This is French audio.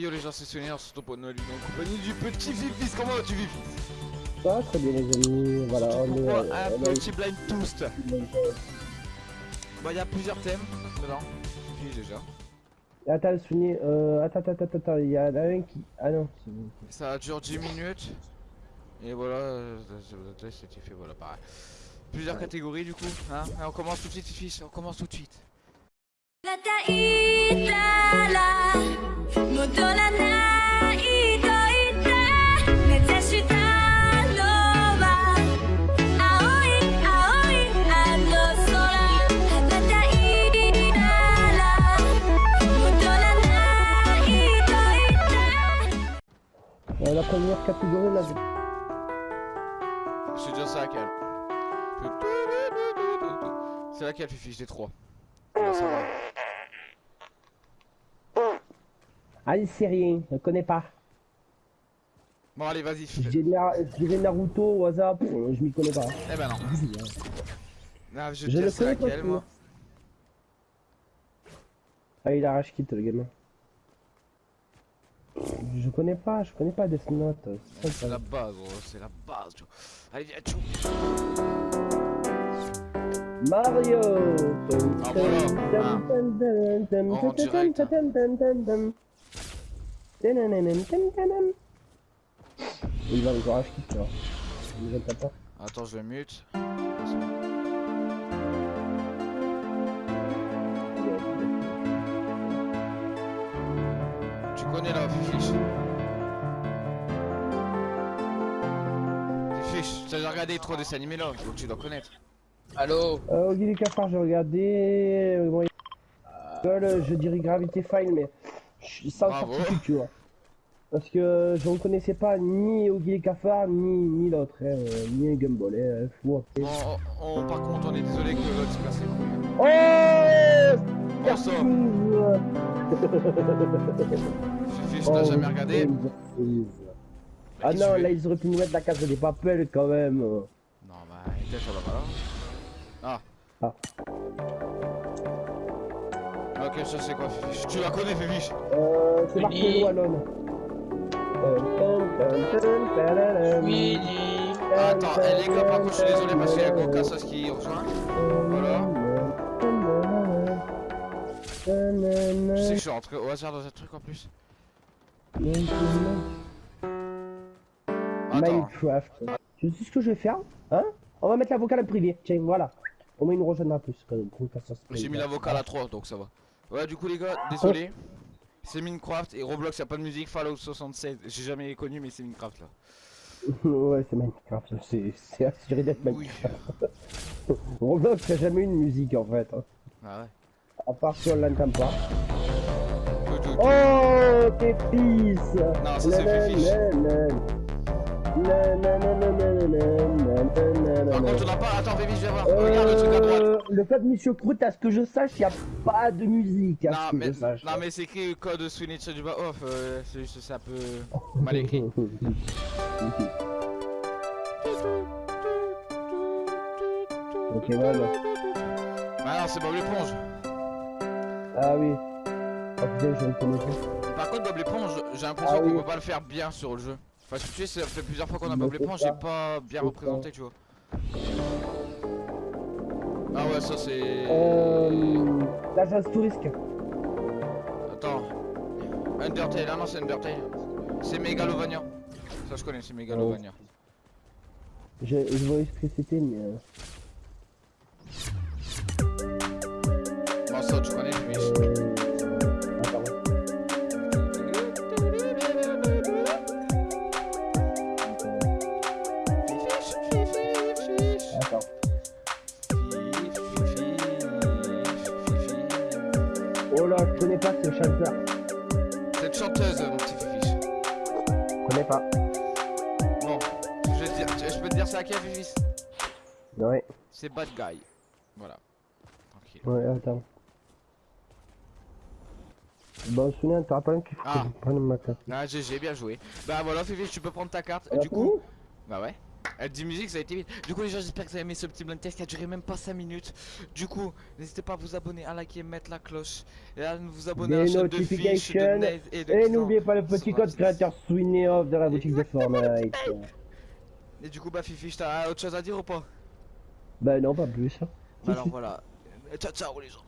Yo les gens, c'est Sonia, surtout pour Noël en compagnie du petit Fifis. Comment vas-tu Fifis Ça va très bien les amis, voilà, on est... On un petit blind toast Bah il y a plusieurs thèmes dedans. Puis déjà. Attends, souvenir, euh, attends, attends, attends, attends, il y en a un qui... Ah non, c'est bon. Ça dure 10 minutes. Et voilà, euh, c'était fait, voilà pareil. Plusieurs catégories du coup. Hein Et on commence tout de suite Fifis, on commence tout de suite. Euh, la première catégorie, là, Je te dire ça laquelle C'est laquelle Fifi? J'ai 3. ça va. Ah, c'est rien, je connais pas. Bon allez vas-y. Dirais Na- Naruto au hasard, pff, je m'y connais pas. Eh ben non. Ah, je te Je dire le c'est connais pas, laquelle moi. Ah, il arrache quitte le gamin? Je connais pas, je connais pas Death Note. c'est la base, gros, c'est la base. Allez, viens, tchou. Mario Ah, voilà. En direct. Il va encore acheter, tu vois. Attends, je le mute. Connais la fiche. Fiche, t'as déjà regardé trop dessins animés là, donc tu dois connaître. Allô? Euh, Oggy les cafards, j'ai regardé. euh, bon, il- euh, je dirais Gravity File, mais je suis sans certitude, tu vois. Parce que je ne connaissais pas ni Oggy les cafards, ni, ni l'autre, hein, euh, ni Gumball. Hein, fou. Bon, on- on- par contre, on est désolé que l'autre se casse les couilles. Oh sang, Fiche, t'as jamais regardé Ah Qu'est-ce que non, tu là ils auraient pu nous mettre la case des papels quand même. Non, bah, va pas là. Ah. Ah. Ok, ça c'est quoi, Fifi? Tu la connais, Fifi? Euh, c'est marqué. Wallon. Oui, Attends, les gars, par contre, je suis désolé parce qu'il y a Go Cassos qui rejoint. Voilà. Je sais que je suis rentré au hasard dans un truc en plus? Minecraft. Tu sais ce que je vais faire Hein? On va mettre la vocale en privé. Tiens, voilà. Au moins il nous rejoindra plus. J'ai mis la vocale à 3 donc ça va. Ouais, du coup, les gars, désolé. C'est Minecraft et Roblox, y a pas de musique. Fallout 76, j'ai jamais connu, mais c'est Minecraft là. ouais, c'est Minecraft. C'est assuré d'être Oui. Minecraft. Roblox n'a jamais eu une musique en fait. hein. Ah ouais. À part si on l'entend pas. Oh, tes fils Non, ça, c'est Fifi. Par contre, on n'a pas. Attends, Baby, je vais voir. Regarde le truc à droite. Euh, le code Monsieur Croûte, à ce que je sache, il n'y a pas de musique, à Non ce que mais, je sache. non mais c'est écrit code Switch du bas off, euh, c'est juste c'est un peu mal écrit. ok, voilà. Ah non c'est Bob l'éponge. Ah oui. Ah putain, je reconnais pas. Par contre Bob l'éponge, j'ai l'impression Ah qu'on oui. peut pas le faire bien sur le jeu. Parce que tu sais, ça fait plusieurs fois qu'on a Bob l'éponge pas. et pas bien représenté tu vois. Ah ouais ça c'est... Euh. L'agence touristique. Attends. Undertale, ah non c'est Undertale. C'est Megalovania. Ça je connais, c'est Megalovania. Je, je vois ce que c'était, mais. euh, Bon ça tu connais, mais... Oh là, je connais pas ce chanteur. Cette chanteuse, mon petit fifi. Je connais pas. Bon, je, vais te dire, je peux te dire ça à quel fifi? Ouais, C'est Bad Guy. Voilà. Tranquille. ouais, attends. Bon, souviens, t'as rappelles qu'il faut Ah. que je prenne ma carte. Ah GG, bien joué. Bah voilà Fifi, tu peux prendre ta carte. Elle a du coup, bah ouais. Elle dit musique, ça a été vite. Du coup, les gens, j'espère que vous avez aimé ce petit blind test qui a duré même pas 5 minutes. Du coup, n'hésitez pas à vous abonner, à liker, mettre la cloche et à vous abonner à la chaîne de Fish, de et de Et n'oubliez pas le petit code créateur Sweeney Off dans la boutique de Fortnite. Et du coup, bah, Fifi, t'as autre chose à dire ou pas? Bah non, pas plus. Bah, alors voilà. Ciao, ciao, les gens.